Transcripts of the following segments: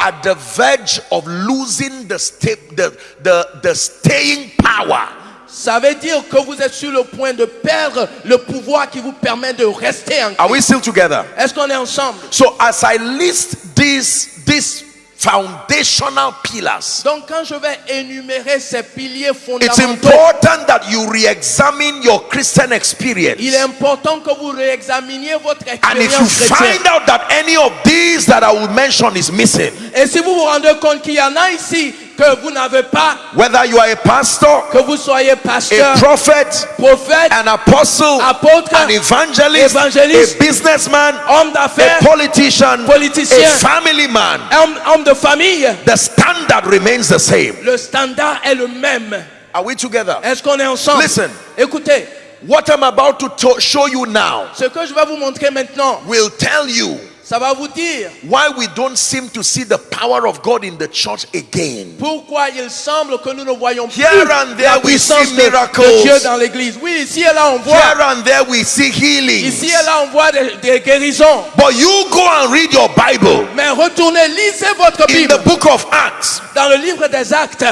at the verge of losing the, sta- the, the, the staying power. Ça veut dire que vous êtes sur le point de perdre le pouvoir qui vous permet de rester en Are we still together? Est-ce qu'on est ensemble? So as I list these these foundational pillars, Donc quand je vais énumérer ces piliers it's fondamentaux, important that you re-examine your Christian experience. il est important que vous réexaminiez votre And if you expérience chrétienne. find out that any of these that I will mention is missing, Et si vous vous rendez compte qu'il y en a ici que vous n'avez pas, whether you are a pastor, que vous soyez pasteur, a prophet, prophète, an apostle, apôtre, an evangelist, a businessman, homme a politician, politicien, a family man, homme, homme de famille, the standard remains the same. le standard est le même. Are we together? Est-ce qu'on est ensemble Listen. Écoutez, What I'm about to to- show you now ce que je vais vous montrer maintenant, will tell you ça va vous dire why we don't seem to see the power of God in the church again? pourquoi il semble que nous ne voyons plus Here and there la we puissance see de, miracles. de Dieu dans l'église. Oui, ici et là on voit, Here and there we see healings. ici et là on voit des, des guérisons. But you go and read your Bible Mais retournez, lisez votre in Bible the book of Acts. dans le livre des actes.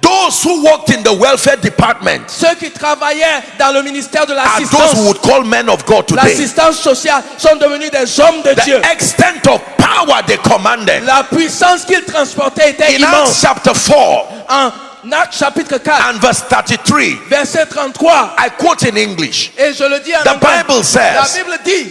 Those who worked in the welfare department Ceux qui travaillaient dans le ministère de are those who would call men of God today. l'assistance sociale, sont devenus des hommes de Dieu. The extent of power they commanded. La puissance qu'ils transportaient était In Acts chapter 4 En Actes chapitre 4, and verse 33, verset 33, I quote in English. et je le dis en The anglais, Bible says- la Bible dit,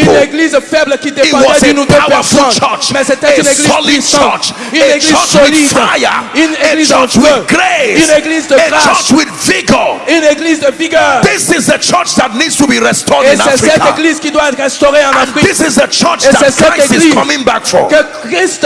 people. église faible qui It dépendait was d'une a ou deux powerful personnes. church, Mais c'était a une église solid puissante, church, une a église church with solide, fire, une a église en church with feu, grace, une église de a grâce, church with vigor. une église de vigueur. This is the church that needs to be restored Et in c'est cette Africa. église qui doit être restaurée en Afrique. this is the church Et that c'est cette Christ is coming back que Christ